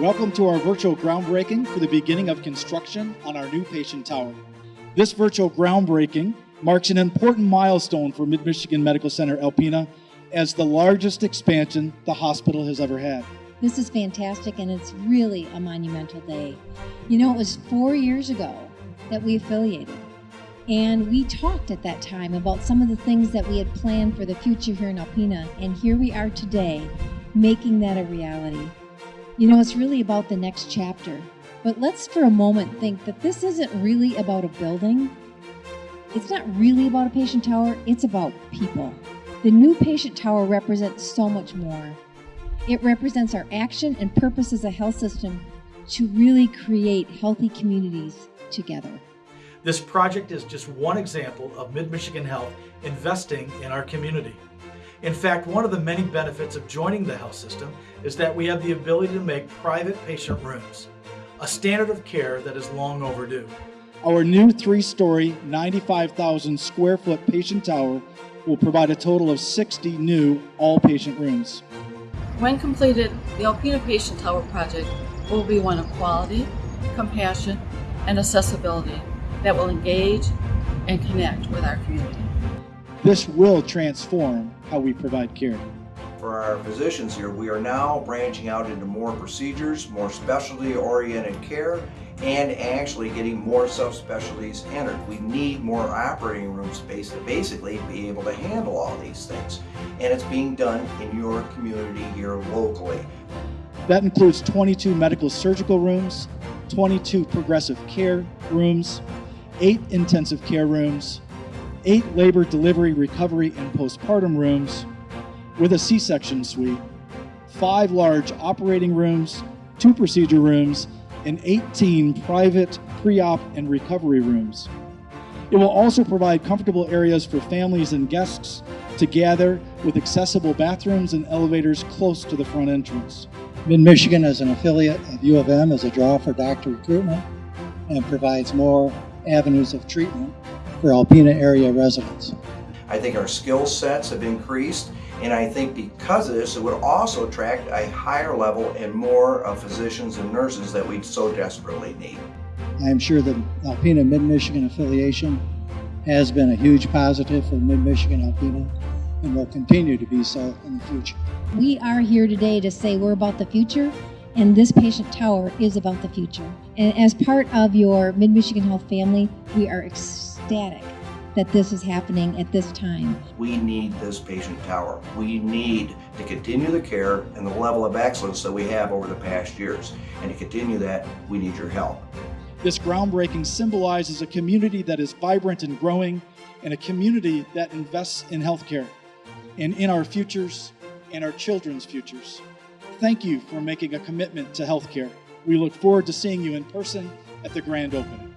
Welcome to our virtual groundbreaking for the beginning of construction on our new patient tower. This virtual groundbreaking marks an important milestone for Mid Michigan Medical Center Alpena as the largest expansion the hospital has ever had. This is fantastic and it's really a monumental day. You know, it was four years ago that we affiliated. And we talked at that time about some of the things that we had planned for the future here in Alpena. And here we are today, making that a reality. You know, it's really about the next chapter. But let's for a moment think that this isn't really about a building. It's not really about a patient tower, it's about people. The new patient tower represents so much more. It represents our action and purpose as a health system to really create healthy communities together. This project is just one example of Mid-Michigan Health investing in our community. In fact, one of the many benefits of joining the health system is that we have the ability to make private patient rooms, a standard of care that is long overdue. Our new three story, 95,000 square foot patient tower will provide a total of 60 new all patient rooms. When completed, the Alpena Patient Tower project will be one of quality, compassion, and accessibility that will engage and connect with our community. This will transform how we provide care. For our physicians here, we are now branching out into more procedures, more specialty oriented care, and actually getting more subspecialties entered. We need more operating room space to basically be able to handle all these things. And it's being done in your community here locally. That includes 22 medical surgical rooms, 22 progressive care rooms, 8 intensive care rooms, 8 labor delivery, recovery, and postpartum rooms with a C-section suite, 5 large operating rooms, 2 procedure rooms, and 18 private pre-op and recovery rooms. It will also provide comfortable areas for families and guests to gather with accessible bathrooms and elevators close to the front entrance. Mid-Michigan is an affiliate of U of M as a draw for doctor recruitment and provides more avenues of treatment for Alpena area residents. I think our skill sets have increased and I think because of this it would also attract a higher level and more of physicians and nurses that we so desperately need. I am sure the Alpena Mid-Michigan affiliation has been a huge positive for Mid-Michigan Alpena and will continue to be so in the future. We are here today to say we're about the future and this patient tower is about the future. And as part of your Mid-Michigan Health family, we are ecstatic that this is happening at this time. We need this patient tower. We need to continue the care and the level of excellence that we have over the past years. And to continue that, we need your help. This groundbreaking symbolizes a community that is vibrant and growing and a community that invests in healthcare and in our futures and our children's futures. Thank you for making a commitment to healthcare. We look forward to seeing you in person at the grand opening.